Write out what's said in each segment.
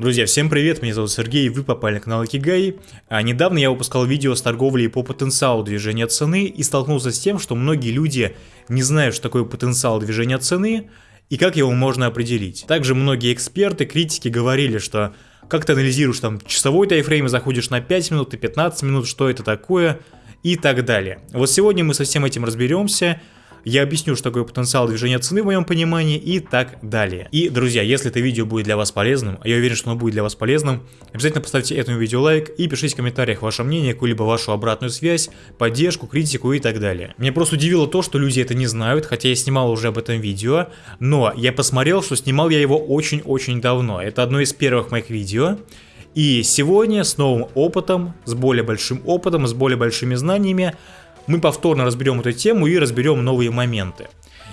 Друзья, всем привет, меня зовут Сергей, вы попали на канал Кигай. А недавно я выпускал видео с торговлей по потенциалу движения цены и столкнулся с тем, что многие люди не знают, что такое потенциал движения цены и как его можно определить. Также многие эксперты, критики говорили, что как ты анализируешь там часовой тайфрейм и заходишь на 5 минут и 15 минут, что это такое и так далее. Вот сегодня мы со всем этим разберемся я объясню, что такое потенциал движения цены в моем понимании и так далее. И, друзья, если это видео будет для вас полезным, а я уверен, что оно будет для вас полезным, обязательно поставьте этому видео лайк и пишите в комментариях ваше мнение, какую-либо вашу обратную связь, поддержку, критику и так далее. Меня просто удивило то, что люди это не знают, хотя я снимал уже об этом видео, но я посмотрел, что снимал я его очень-очень давно. Это одно из первых моих видео. И сегодня с новым опытом, с более большим опытом, с более большими знаниями, мы повторно разберем эту тему и разберем новые моменты.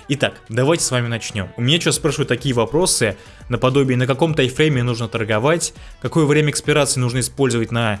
Итак, давайте с вами начнем. У меня сейчас спрашивают такие вопросы, наподобие на каком тайфрейме нужно торговать, какое время экспирации нужно использовать на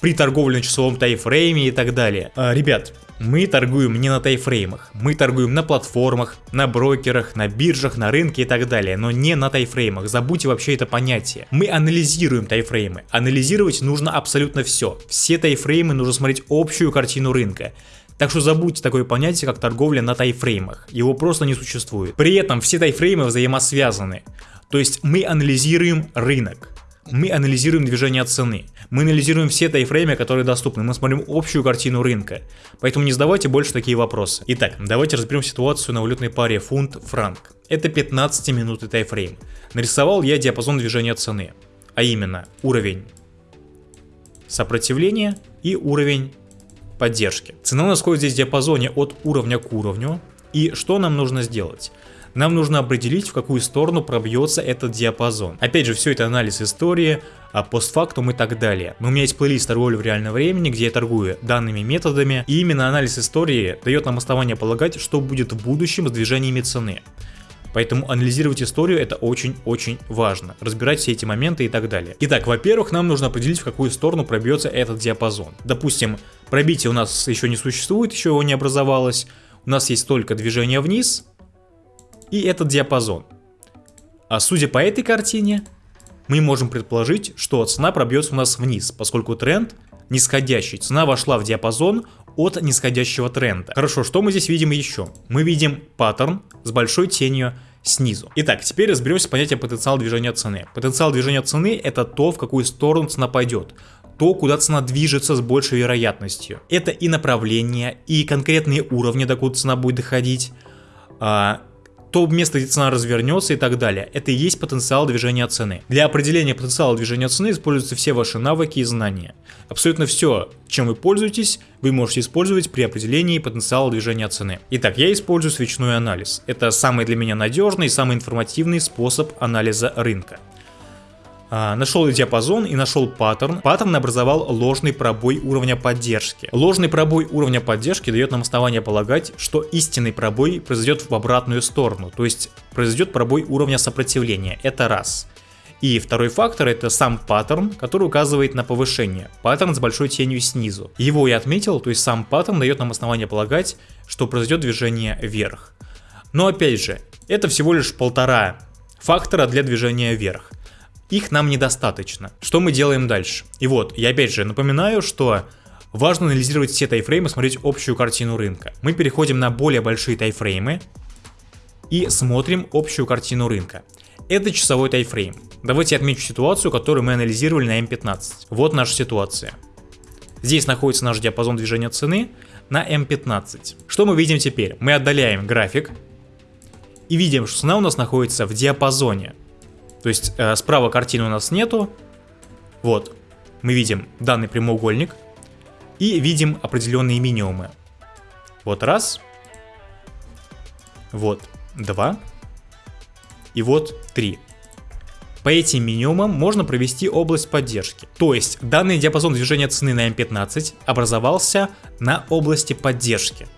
при торговле на часовом тайфрейме и так далее. А, ребят, мы торгуем не на тайфреймах, мы торгуем на платформах, на брокерах, на биржах, на рынке и так далее, но не на тайфреймах, забудьте вообще это понятие. Мы анализируем тайфреймы, анализировать нужно абсолютно все, все тайфреймы нужно смотреть общую картину рынка. Так что забудьте такое понятие, как торговля на тайфреймах, его просто не существует. При этом все тайфреймы взаимосвязаны, то есть мы анализируем рынок, мы анализируем движение цены, мы анализируем все тайфреймы, которые доступны, мы смотрим общую картину рынка. Поэтому не задавайте больше такие вопросы. Итак, давайте разберем ситуацию на валютной паре фунт-франк. Это 15 минутный тайфрейм. Нарисовал я диапазон движения цены, а именно уровень сопротивления и уровень поддержки. Цена у нас ходит здесь в диапазоне от уровня к уровню. И что нам нужно сделать? нам нужно определить, в какую сторону пробьется этот диапазон. Опять же, все это анализ истории, а постфактум и так далее. Но у меня есть плейлист торговли в реальном времени, где я торгую данными методами, и именно анализ истории дает нам основание полагать, что будет в будущем с движениями цены. Поэтому анализировать историю это очень-очень важно, разбирать все эти моменты и так далее. Итак, во-первых, нам нужно определить, в какую сторону пробьется этот диапазон. Допустим, пробитие у нас еще не существует, еще его не образовалось, у нас есть только движение вниз, и этот диапазон. А судя по этой картине, мы можем предположить, что цена пробьется у нас вниз, поскольку тренд нисходящий. Цена вошла в диапазон от нисходящего тренда. Хорошо, что мы здесь видим еще? Мы видим паттерн с большой тенью снизу. Итак, теперь разберемся с понятием потенциал движения цены. Потенциал движения цены это то, в какую сторону цена пойдет то, куда цена движется с большей вероятностью. Это и направление, и конкретные уровни, докуда цена будет доходить, а, то место, где цена развернется и так далее. Это и есть потенциал движения цены. Для определения потенциала движения цены используются все ваши навыки и знания. Абсолютно все, чем вы пользуетесь, вы можете использовать при определении потенциала движения цены. Итак, я использую свечной анализ. Это самый для меня надежный и самый информативный способ анализа рынка. А, нашел диапазон и нашел паттерн. Паттерн образовал ложный пробой уровня поддержки. Ложный пробой уровня поддержки дает нам основание полагать, что истинный пробой произойдет в обратную сторону, то есть произойдет пробой уровня сопротивления. Это раз. И второй фактор это сам паттерн, который указывает на повышение. Паттерн с большой тенью снизу. Его я отметил, то есть сам паттерн дает нам основание полагать, что произойдет движение вверх. Но опять же, это всего лишь полтора фактора для движения вверх их нам недостаточно. Что мы делаем дальше? И вот, я опять же напоминаю, что важно анализировать все тайфреймы, смотреть общую картину рынка. Мы переходим на более большие тайфреймы и смотрим общую картину рынка. Это часовой тайфрейм. Давайте отмечу ситуацию, которую мы анализировали на М15. Вот наша ситуация. Здесь находится наш диапазон движения цены на М15. Что мы видим теперь? Мы отдаляем график и видим, что цена у нас находится в диапазоне то есть э, справа картины у нас нету. Вот, мы видим данный прямоугольник и видим определенные минимумы. Вот раз, вот два и вот три. По этим минимумам можно провести область поддержки. То есть данный диапазон движения цены на М15 образовался на области поддержки.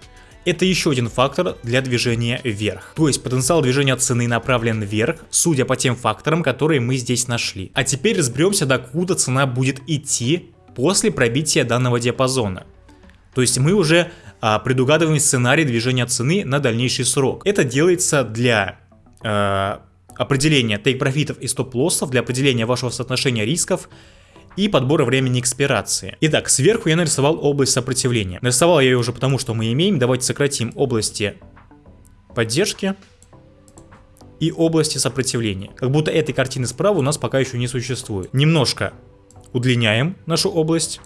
Это еще один фактор для движения вверх. То есть потенциал движения цены направлен вверх, судя по тем факторам, которые мы здесь нашли. А теперь разберемся, докуда цена будет идти после пробития данного диапазона. То есть мы уже а, предугадываем сценарий движения цены на дальнейший срок. Это делается для э, определение тейк-профитов и стоп-лоссов, для определения вашего соотношения рисков и подбора времени экспирации. Итак, сверху я нарисовал область сопротивления. Нарисовал я ее уже потому, что мы имеем. Давайте сократим области поддержки и области сопротивления. Как будто этой картины справа у нас пока еще не существует. Немножко удлиняем нашу область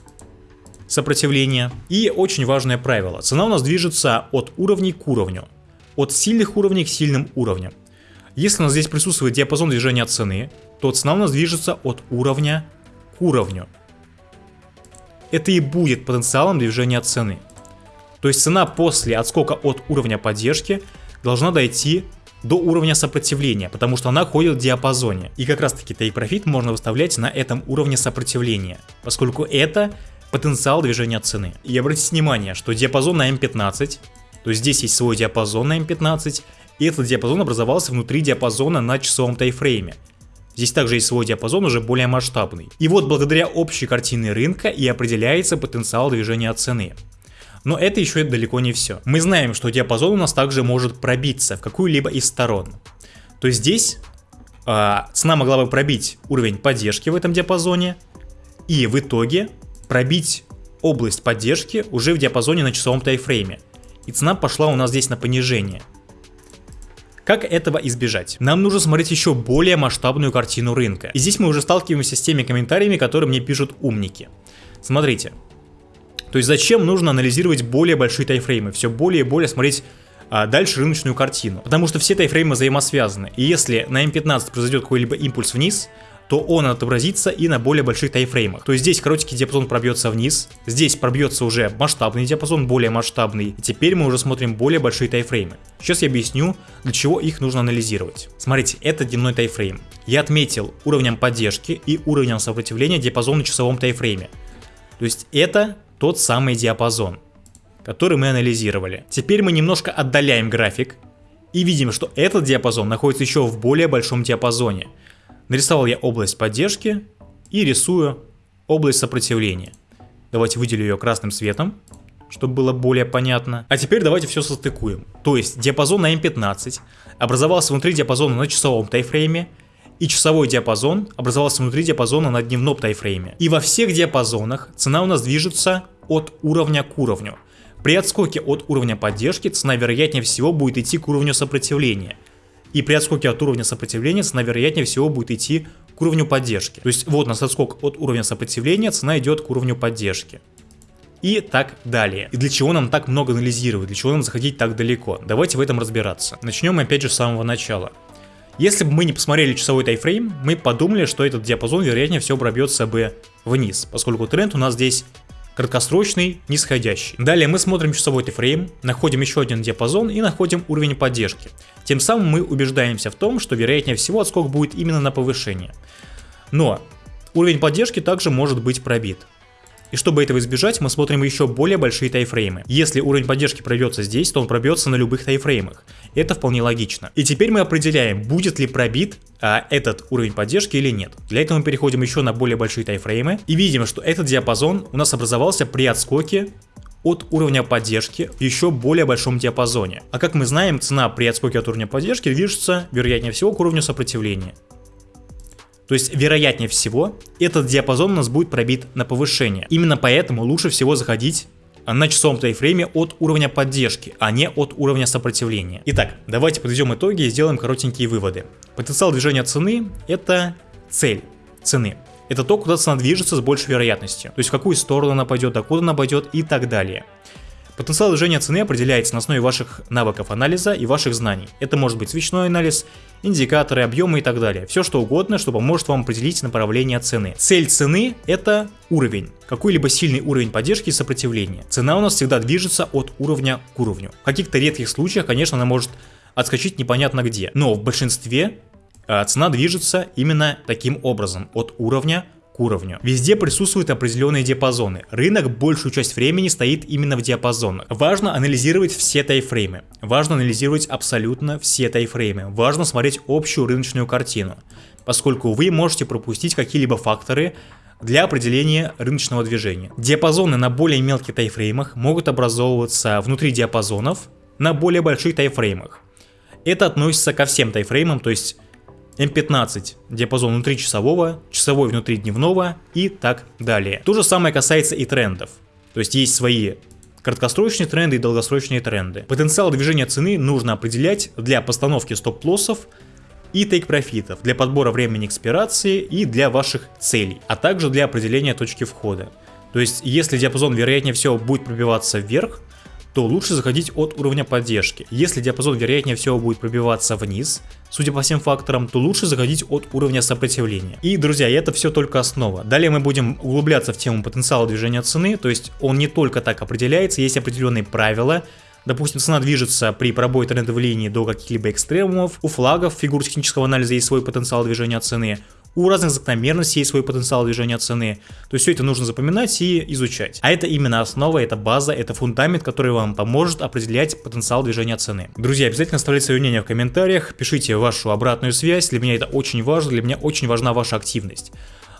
сопротивления. И очень важное правило. Цена у нас движется от уровней к уровню. От сильных уровней к сильным уровням. Если у нас здесь присутствует диапазон движения цены, то цена у нас движется от уровня к уровню. Это и будет потенциалом движения цены. То есть цена после отскока от уровня поддержки должна дойти до уровня сопротивления, потому что она ходит в диапазоне. И как раз таки profit можно выставлять на этом уровне сопротивления, поскольку это потенциал движения цены. И обратите внимание, что диапазон на M15, то есть здесь есть свой диапазон на M15, и этот диапазон образовался внутри диапазона на часовом тайфрейме. Здесь также есть свой диапазон, уже более масштабный. И вот благодаря общей картине рынка и определяется потенциал движения цены. Но это еще далеко не все. Мы знаем, что диапазон у нас также может пробиться в какую-либо из сторон. То есть здесь э, цена могла бы пробить уровень поддержки в этом диапазоне и в итоге пробить область поддержки уже в диапазоне на часовом тайфрейме. И цена пошла у нас здесь на понижение. Как этого избежать? Нам нужно смотреть еще более масштабную картину рынка. И здесь мы уже сталкиваемся с теми комментариями, которые мне пишут умники. Смотрите. То есть зачем нужно анализировать более большие тайфреймы, все более и более смотреть а, дальше рыночную картину. Потому что все тайфреймы взаимосвязаны. И если на М15 произойдет какой-либо импульс вниз, то он отобразится и на более больших тайфреймах. То есть здесь коротенький диапазон пробьется вниз, здесь пробьется уже масштабный диапазон, более масштабный, и теперь мы уже смотрим более большие тайфреймы. Сейчас я объясню, для чего их нужно анализировать. Смотрите, это дневной тайфрейм. Я отметил уровнем поддержки и уровнем сопротивления диапазон на часовом тайфрейме. То есть это тот самый диапазон, который мы анализировали. Теперь мы немножко отдаляем график и видим, что этот диапазон находится еще в более большом диапазоне – Нарисовал я область поддержки и рисую область сопротивления. Давайте выделю ее красным цветом, чтобы было более понятно. А теперь давайте все состыкуем. То есть диапазон на M15 образовался внутри диапазона на часовом тайфрейме, и часовой диапазон образовался внутри диапазона на дневном тайфрейме. И во всех диапазонах цена у нас движется от уровня к уровню. При отскоке от уровня поддержки цена вероятнее всего будет идти к уровню сопротивления – и при отскоке от уровня сопротивления цена вероятнее всего будет идти к уровню поддержки. То есть вот у нас отскок от уровня сопротивления, цена идет к уровню поддержки. И так далее. И для чего нам так много анализировать, для чего нам заходить так далеко? Давайте в этом разбираться. Начнем опять же с самого начала. Если бы мы не посмотрели часовой тайфрейм, мы подумали, что этот диапазон вероятнее всего пробьется бы вниз, поскольку тренд у нас здесь краткосрочный, нисходящий. Далее мы смотрим часовой тайфрейм, находим еще один диапазон и находим уровень поддержки. Тем самым мы убеждаемся в том, что вероятнее всего отскок будет именно на повышение. Но уровень поддержки также может быть пробит. И чтобы этого избежать, мы смотрим еще более большие тайфреймы. Если уровень поддержки пройдется здесь, то он пробьется на любых тайфреймах. Это вполне логично. И теперь мы определяем, будет ли пробит а, этот уровень поддержки или нет. Для этого мы переходим еще на более большие тайфреймы и видим, что этот диапазон у нас образовался при отскоке от уровня поддержки в еще более большом диапазоне. А как мы знаем, цена при отскоке от уровня поддержки движется, вероятнее всего, к уровню сопротивления. То есть, вероятнее всего, этот диапазон у нас будет пробит на повышение. Именно поэтому лучше всего заходить на часовом тайфрейме от уровня поддержки, а не от уровня сопротивления. Итак, давайте подведем итоги и сделаем коротенькие выводы. Потенциал движения цены – это цель цены. Это то, куда цена движется с большей вероятностью. То есть в какую сторону она пойдет, докуда она пойдет и так далее. Потенциал движения цены определяется на основе ваших навыков анализа и ваших знаний. Это может быть свечной анализ, индикаторы, объемы и так далее. Все что угодно, что поможет вам определить направление цены. Цель цены это уровень, какой-либо сильный уровень поддержки и сопротивления. Цена у нас всегда движется от уровня к уровню. В каких-то редких случаях, конечно, она может отскочить непонятно где, но в большинстве э, цена движется именно таким образом, от уровня к уровню. Везде присутствуют определенные диапазоны. Рынок большую часть времени стоит именно в диапазонах. Важно анализировать все тайфреймы. Важно анализировать абсолютно все тайфреймы. Важно смотреть общую рыночную картину, поскольку вы можете пропустить какие-либо факторы, для определения рыночного движения. Диапазоны на более мелких тайфреймах могут образовываться внутри диапазонов на более больших тайфреймах. Это относится ко всем тайфреймам, то есть М15 диапазон внутри часового, часовой внутри дневного и так далее. То же самое касается и трендов. То есть есть свои краткосрочные тренды и долгосрочные тренды. Потенциал движения цены нужно определять для постановки стоп-лоссов и тейк-профитов, для подбора времени экспирации и для ваших целей, а также для определения точки входа. То есть, если диапазон вероятнее всего будет пробиваться вверх, то лучше заходить от уровня поддержки. Если диапазон вероятнее всего будет пробиваться вниз, судя по всем факторам, то лучше заходить от уровня сопротивления. И, друзья, это все только основа. Далее мы будем углубляться в тему потенциала движения цены, то есть он не только так определяется, есть определенные правила, Допустим, цена движется при пробое трендовой линии до каких-либо экстремумов, у флагов фигур технического анализа есть свой потенциал движения цены, у разных закономерностей есть свой потенциал движения цены. То есть все это нужно запоминать и изучать. А это именно основа, это база, это фундамент, который вам поможет определять потенциал движения цены. Друзья, обязательно оставляйте свое мнение в комментариях, пишите вашу обратную связь, для меня это очень важно, для меня очень важна ваша активность.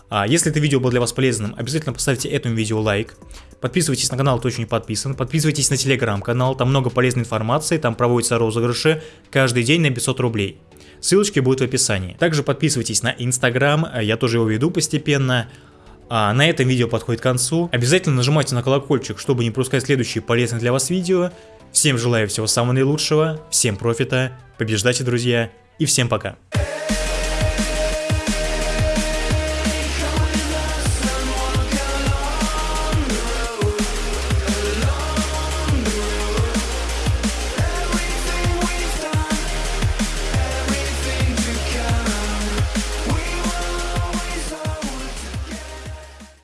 А если это видео было для вас полезным, обязательно поставьте этому видео лайк. Подписывайтесь на канал, кто еще не подписан. Подписывайтесь на телеграм-канал, там много полезной информации, там проводятся розыгрыши каждый день на 500 рублей. Ссылочки будут в описании. Также подписывайтесь на Инстаграм, э, я тоже его веду постепенно. А на этом видео подходит к концу. Обязательно нажимайте на колокольчик, чтобы не пропускать следующие полезные для вас видео. Всем желаю всего самого наилучшего, всем профита, побеждайте, друзья, и всем пока.